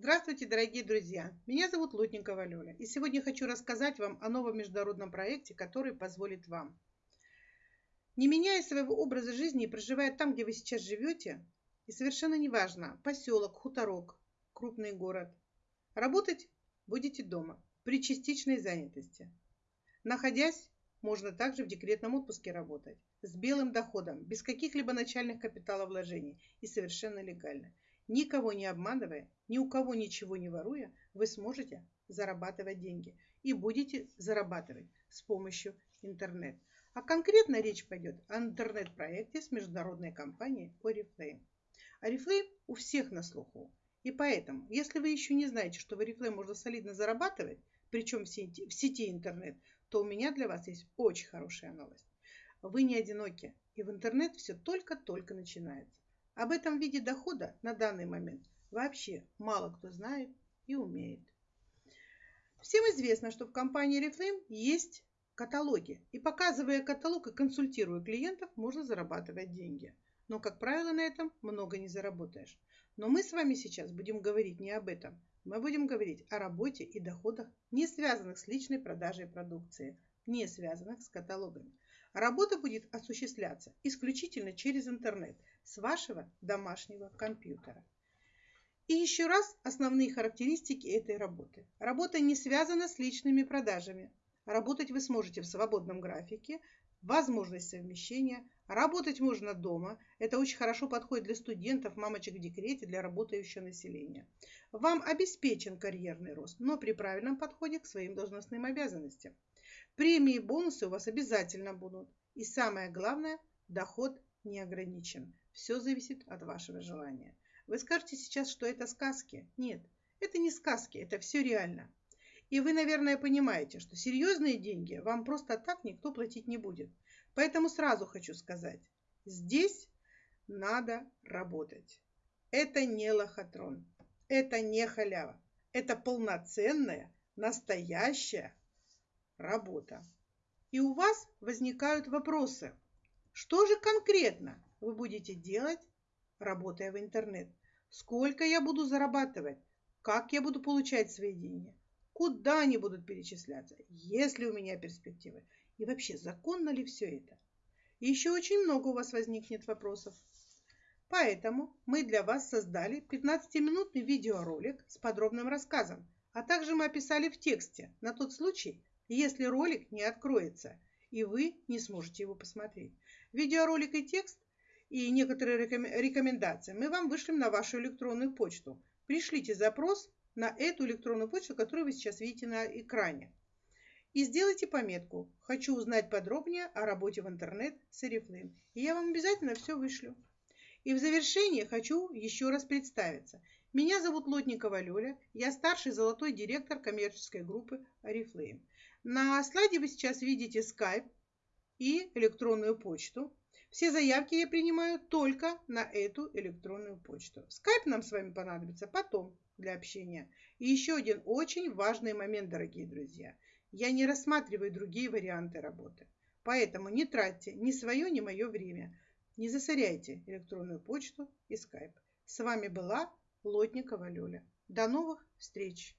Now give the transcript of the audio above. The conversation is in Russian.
Здравствуйте, дорогие друзья! Меня зовут Лутникова Лёля, и сегодня хочу рассказать вам о новом международном проекте, который позволит вам, не меняя своего образа жизни и проживая там, где вы сейчас живете, и совершенно неважно, поселок, хуторок, крупный город, работать будете дома при частичной занятости. Находясь, можно также в декретном отпуске работать, с белым доходом, без каких-либо начальных капиталовложений и совершенно легально – Никого не обманывая, ни у кого ничего не воруя, вы сможете зарабатывать деньги и будете зарабатывать с помощью интернета. А конкретно речь пойдет о интернет-проекте с международной компанией Oriflame. Oriflame у всех на слуху. И поэтому, если вы еще не знаете, что в Oriflame можно солидно зарабатывать, причем в сети, в сети интернет, то у меня для вас есть очень хорошая новость. Вы не одиноки, и в интернет все только-только начинается. Об этом виде дохода на данный момент вообще мало кто знает и умеет. Всем известно, что в компании Reflame есть каталоги. И показывая каталог и консультируя клиентов, можно зарабатывать деньги. Но, как правило, на этом много не заработаешь. Но мы с вами сейчас будем говорить не об этом. Мы будем говорить о работе и доходах, не связанных с личной продажей продукции, не связанных с каталогами. Работа будет осуществляться исключительно через интернет с вашего домашнего компьютера. И еще раз основные характеристики этой работы. Работа не связана с личными продажами. Работать вы сможете в свободном графике, возможность совмещения. Работать можно дома. Это очень хорошо подходит для студентов, мамочек в декрете, для работающего населения. Вам обеспечен карьерный рост, но при правильном подходе к своим должностным обязанностям. Премии и бонусы у вас обязательно будут. И самое главное, доход не ограничен. Все зависит от вашего желания. Вы скажете сейчас, что это сказки. Нет, это не сказки, это все реально. И вы, наверное, понимаете, что серьезные деньги вам просто так никто платить не будет. Поэтому сразу хочу сказать, здесь надо работать. Это не лохотрон, это не халява, это полноценная, настоящая работа. И у вас возникают вопросы. Что же конкретно вы будете делать, работая в интернет? Сколько я буду зарабатывать? Как я буду получать свои деньги? Куда они будут перечисляться? Есть ли у меня перспективы? И вообще, законно ли все это? И еще очень много у вас возникнет вопросов. Поэтому мы для вас создали 15-минутный видеоролик с подробным рассказом, а также мы описали в тексте на тот случай, если ролик не откроется, и вы не сможете его посмотреть. Видеоролик и текст и некоторые рекомендации мы вам вышлем на вашу электронную почту. Пришлите запрос на эту электронную почту, которую вы сейчас видите на экране. И сделайте пометку «Хочу узнать подробнее о работе в интернет с Oriflame». И я вам обязательно все вышлю. И в завершение хочу еще раз представиться. Меня зовут Лотникова Лёля, я старший золотой директор коммерческой группы Oriflame. На слайде вы сейчас видите Skype и электронную почту. Все заявки я принимаю только на эту электронную почту. Skype нам с вами понадобится потом для общения. И еще один очень важный момент, дорогие друзья. Я не рассматриваю другие варианты работы. Поэтому не тратьте ни свое, ни мое время. Не засоряйте электронную почту и скайп. С вами была Лотникова Лёля. До новых встреч!